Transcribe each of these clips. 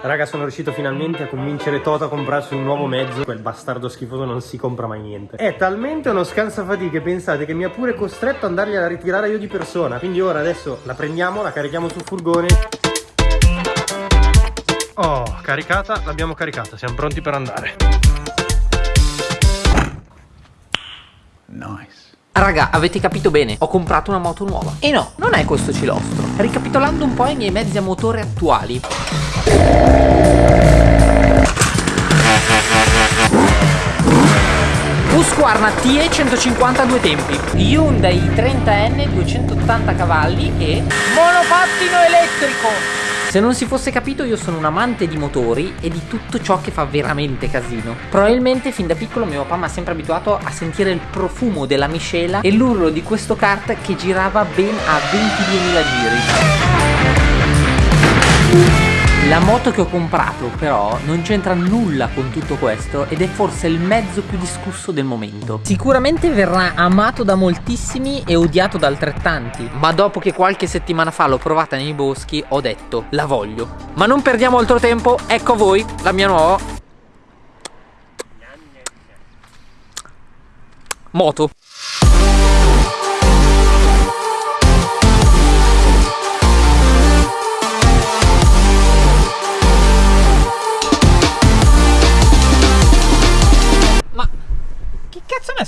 Raga sono riuscito finalmente a convincere Toto a comprarsi un nuovo mezzo Quel bastardo schifoso non si compra mai niente È talmente uno scansafatiche pensate che mi ha pure costretto ad andargliela a ritirare io di persona Quindi ora adesso la prendiamo, la carichiamo sul furgone Oh, caricata, l'abbiamo caricata, siamo pronti per andare Nice. Raga, avete capito bene, ho comprato una moto nuova. E no, non è questo cilostro. Ricapitolando un po' i miei mezzi a motore attuali. Husqvarna TE 150 a due tempi Hyundai 30N 280 cavalli e monopattino elettrico se non si fosse capito io sono un amante di motori e di tutto ciò che fa veramente casino. Probabilmente fin da piccolo mio papà mi ha sempre abituato a sentire il profumo della miscela e l'urlo di questo kart che girava ben a 22.000 giri. La moto che ho comprato però non c'entra nulla con tutto questo ed è forse il mezzo più discusso del momento. Sicuramente verrà amato da moltissimi e odiato da altrettanti, ma dopo che qualche settimana fa l'ho provata nei boschi ho detto la voglio. Ma non perdiamo altro tempo, ecco a voi la mia nuova moto.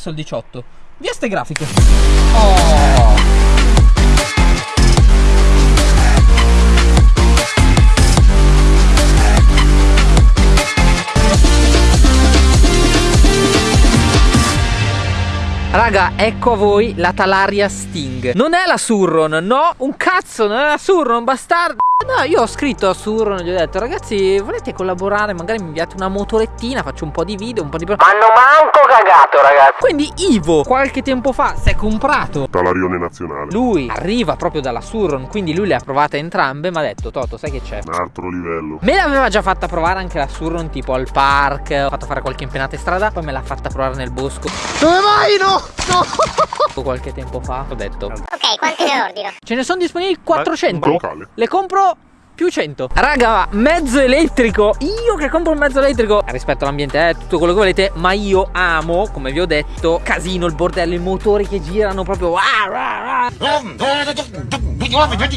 Messo il 18? Via ste grafiche. Oh. Raga, ecco a voi la Talaria Sting Non è la Surron, no, un cazzo, non è la Surron, bastardo No, io ho scritto a Surron e gli ho detto Ragazzi, volete collaborare? Magari mi inviate una motorettina Faccio un po' di video, un po' di... Ma hanno manco cagato, ragazzi Quindi Ivo, qualche tempo fa, si è comprato Talarione nazionale Lui arriva proprio dalla Surron Quindi lui le ha provate entrambe Ma ha detto, Toto, sai che c'è? Un altro livello Me l'aveva già fatta provare anche la Surron Tipo al park Ho fatto fare qualche impennata in strada Poi me l'ha fatta provare nel bosco Dove vai? No, no Qualche tempo fa ho detto Ok, quanti ne ordino? Ce ne sono disponibili 400 locale. Le compro più 100 Raga mezzo elettrico. Io che compro un mezzo elettrico Rispetto all'ambiente eh, tutto quello che volete Ma io amo come vi ho detto Casino il bordello I motori che girano proprio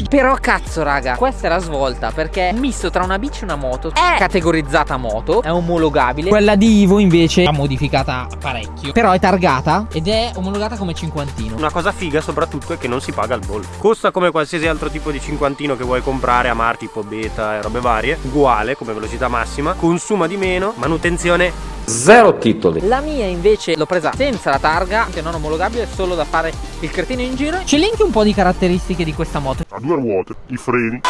Però cazzo raga Questa è la svolta Perché misto tra una bici e una moto È categorizzata moto È omologabile. Quella di Ivo invece È modificata parecchio. Però è targata Ed è omologata come cinquantino. Una cosa figa soprattutto è che non si paga il bollo. Costa come qualsiasi altro tipo di cinquantino che vuoi comprare a marti tipo beta e robe varie uguale come velocità massima consuma di meno manutenzione Zero titoli. La mia invece l'ho presa senza la targa, che non omologabile, solo da fare il cretino in giro. Ci elenchi un po' di caratteristiche di questa moto. Ha due ruote, i freni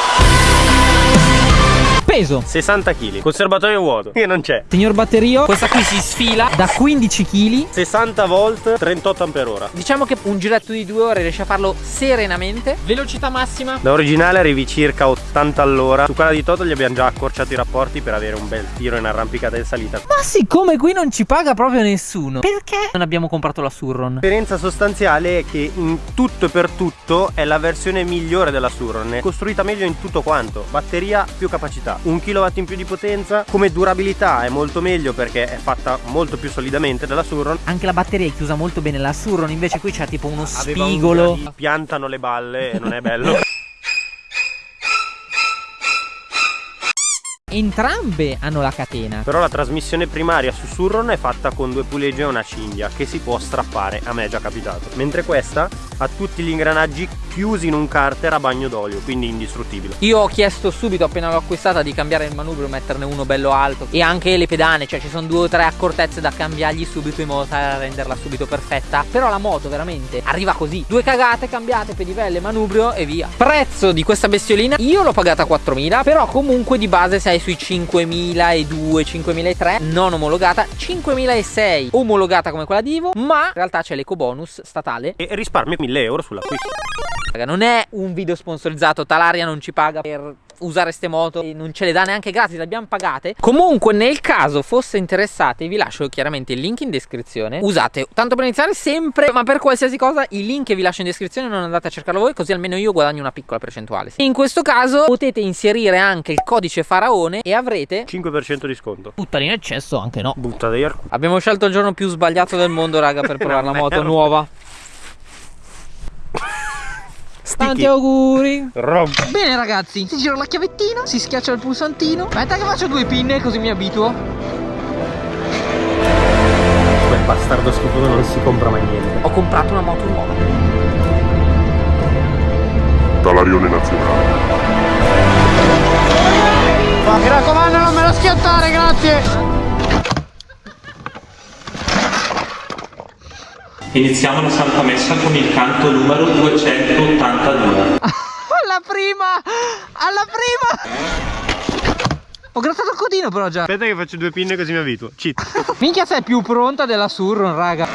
Peso? 60 kg Conservatorio vuoto. Che non c'è. Signor batterio Questa qui si sfila da 15 kg 60 volt 38 ampere ora. Diciamo che un giretto di due ore riesce a farlo serenamente. Velocità massima? Da originale arrivi circa 80 all'ora. Su quella di Toto gli abbiamo già accorciato i rapporti Per avere un bel tiro in arrampicata in salita. Ma siccome qui non ci paga proprio nessuno Perché non abbiamo comprato la Surron? La differenza sostanziale è che in tutto e per tutto È la versione migliore della Surron È costruita meglio in tutto quanto. Batteria più capacità un kilowatt in più di potenza come durabilità è molto meglio perché è fatta molto più solidamente della Surron. Anche la batteria è chiusa molto bene la Surron invece qui c'è tipo uno spigolo. un piantano le balle e non è bello. Entrambe hanno la catena. Però la trasmissione primaria su Surron è fatta con due puleggi e una cinghia Che si può strappare, a me è già capitato. Mentre questa ha tutti gli ingranaggi chiusi in un carter a bagno d'olio Quindi indistruttibile. Io ho chiesto subito appena l'ho acquistata di cambiare il manubrio Metterne uno bello alto. E anche le pedane Cioè ci sono due o tre accortezze da cambiargli subito In modo da renderla subito perfetta. Però la moto veramente arriva così. Due cagate cambiate, pedivelle, manubrio e via. Prezzo di questa bestiolina? Io l'ho pagata 4.000 Però comunque di base sei sui 5.002, 5.003 non omologata, 5.006 omologata come quella di Ivo, ma in realtà c'è l'eco bonus statale. E risparmio 1.000 euro sull'acquisto. Non è un video sponsorizzato, Talaria non ci paga per usare ste moto e non ce le dà neanche gratis, le abbiamo pagate. Comunque, nel caso fosse interessati, vi lascio chiaramente il link in descrizione. Usate, tanto per iniziare, sempre, ma per qualsiasi cosa, il link che vi lascio in descrizione non andate a cercarlo voi, così almeno io guadagno una piccola percentuale. In questo caso potete inserire anche il codice faraone e avrete 5% di sconto. buttare in eccesso anche no. Butta dei. Abbiamo scelto il giorno più sbagliato del mondo, raga, per provare la moto merda. Nuova. Tanti auguri. Rob. Bene ragazzi, si gira la chiavettina, si schiaccia il pulsantino. Aspetta che faccio due pinne così mi abituo. Quel bastardo schifoso non si compra mai niente. Ho comprato una moto nuova. Talarione nazionale. Mi raccomando non me lo schiattare, grazie. Iniziamo la Santa Messa con il canto numero 282. Alla prima! Alla prima! Ho grattato il codino però già. Aspetta che faccio due pinne così mi abituo. Cheat. Minchia sei più pronta della Surron, raga.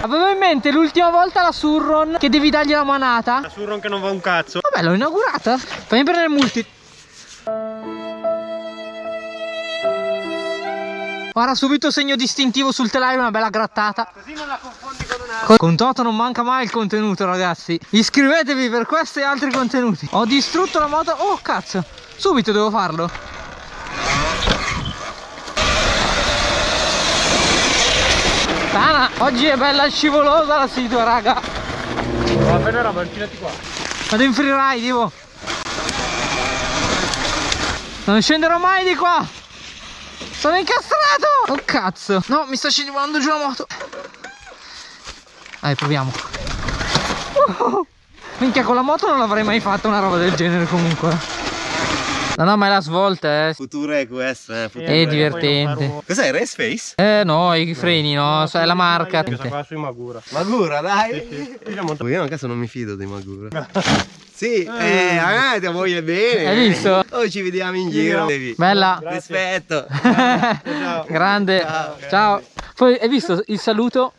Avevo in mente l'ultima volta la Surron che devi dargli la manata. La surron che non va un cazzo. Vabbè, l'ho inaugurata. Fammi prendere il multi. Ora subito segno distintivo sul telaio, una bella grattata. Così non la confondi con una. Con Toto non manca mai il contenuto, ragazzi. Iscrivetevi per questi e altri contenuti. Ho distrutto la moto. Oh, cazzo. Subito devo farlo. Sana, oggi è bella scivolosa la situa, raga. Va bene roba, infilati qua. Vado in freeride, Ivo. Non scenderò mai di qua. Sono incastrato. Oh cazzo. No, mi sta scivolando giù la moto. Dai, proviamo. Uh, minchia, con la moto non l'avrei mai fatta una roba del genere comunque. No, no, ma è la svolta, eh. Futuro è questo, eh. futuro È divertente. Cos'è Race Face? Eh no, i freni, no, sai, è la marca. Questa qua sui Magura. Magura, dai. Sì, sì. Io monto- Io a caso non mi fido dei Magura. Sì, eh, a te voglio bene. Hai visto? Oh, ci vediamo in giro. Devi. Bella. Rispetto. Grande. Ciao. Poi hai visto il saluto?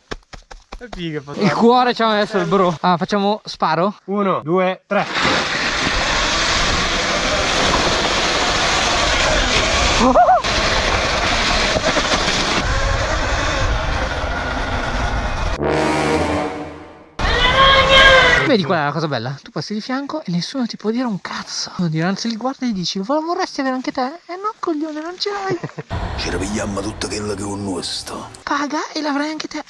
Il cuore ci ha messo il bro. Ah, facciamo sparo? Uno, due, tre. Vedi qual è la cosa bella? Tu passi di fianco e nessuno ti può dire un cazzo. Anzi li guardi e gli dici, "Vo- vorresti avere anche te? Eh no, coglione, non ce l'hai. Ci ripigliamo tutto quello che è un nostro. Paga e l'avrai anche te.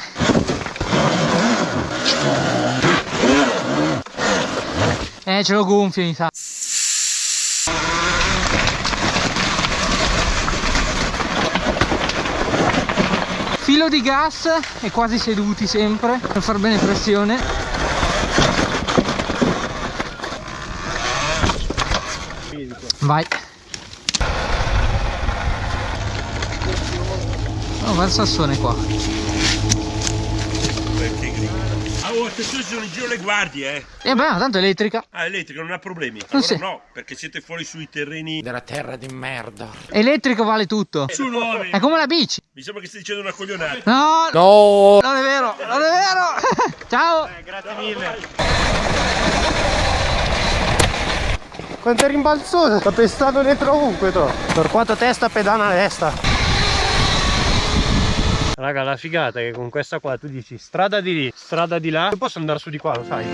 Eh, ce l'ho gonfio mi sa. Filo di gas e quasi seduti sempre per far bene pressione. Vai. Oh, va il sassone qua. Ah, oh, attenzione, sono in giro le guardie, eh. E beh, ma tanto è elettrica. Ah, elettrica, non ha problemi. Non Allora si- no, perché siete fuori sui terreni Elettrico vale tutto. su nuovi. È come la bici. Mi sembra che stai dicendo una coglionata. No, no, non è vero, non è vero. Ciao. Grazie mille. Quanto è rimbalzoso, sta pestando dentro ovunque to. Per quanto testa pedana destra. Raga, la figata è che con questa qua tu dici strada di lì, strada di là, posso andare su di qua, lo sai.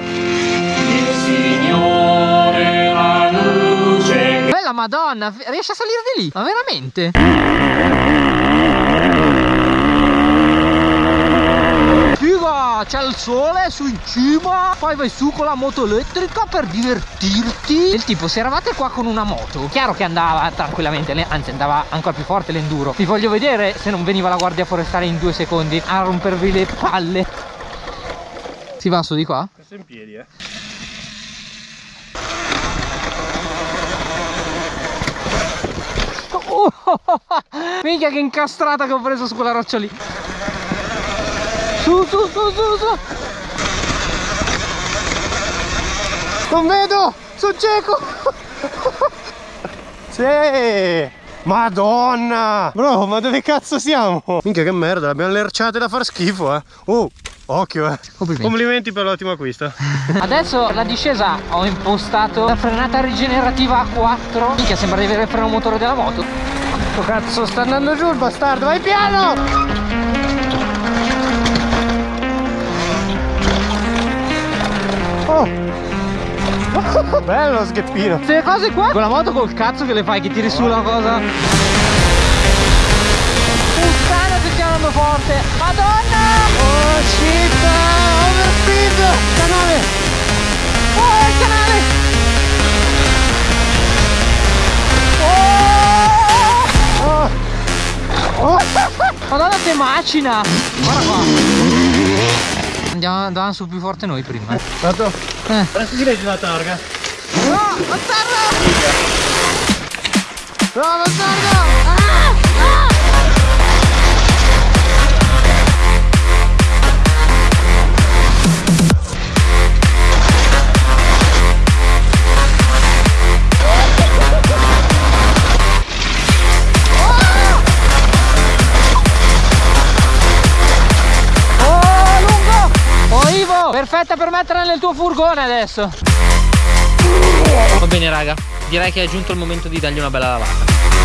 Bella madonna, riesci a salire di lì? Ma veramente? Figa, c'è il sole su in cima, poi vai su con la moto elettrica per divertirti. Il tipo, se eravate qua con una moto, chiaro che andava tranquillamente, anzi andava ancora più forte l'enduro. Vi voglio vedere se non veniva la guardia forestale in due secondi a rompervi le palle. Si va su di qua? Questo in piedi, eh. Oh, minchia che incastrata che ho preso su quella roccia lì. Su, su, su, su, su. Non vedo! Sono cieco! sì! Madonna! Bro, ma dove cazzo siamo? Minchia che merda, abbiamo le arciate da far schifo, eh! Oh! Occhio eh. Complimenti. Complimenti per l'ottimo acquisto. Adesso la discesa ho impostato la frenata rigenerativa a 4 Minchia sembra di avere il freno motore della moto Oh cazzo, sta andando giù il bastardo, vai piano! Bello scheppino! Queste cose qua Con la moto col cazzo che le fai che tiri su la cosa Puttana che andando forte Madonna Oh shit! Overspeed! Canale! Oh il canale Oh! Oh! Madonna che macina Guarda qua Andiamo, andavamo su più forte noi prima eh. Eh. Adesso si legge la targa. No, bastardo! No, bastardo! Ah! Oh, Perfetta per metterla nel tuo furgone adesso. Va bene, raga. Direi che è giunto il momento di dargli una bella lavata.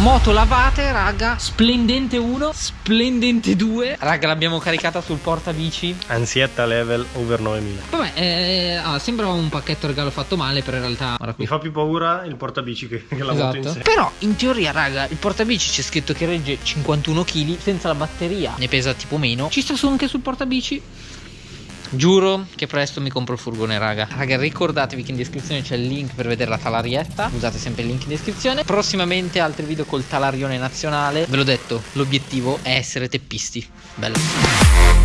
Moto lavate, raga. Splendente 1, splendente 2. Raga, l'abbiamo caricata sul portabici. Ansietta level over 9000. Vabbè, eh, ah, sembra un pacchetto regalo fatto male, però in realtà. Mi fa più paura il portabici che, che la moto in Esatto. sé. Però in teoria, raga, il portabici c'è scritto che regge 51 kg senza la batteria. Ne pesa tipo meno. Ci sta su anche sul portabici. Giuro che presto mi compro il furgone, raga. Raga, ricordatevi che in descrizione c'è il link per vedere la talarietta. Usate sempre il link in descrizione. Prossimamente altri video col talarione nazionale. Ve l'ho detto, l'obiettivo è essere teppisti. Bello.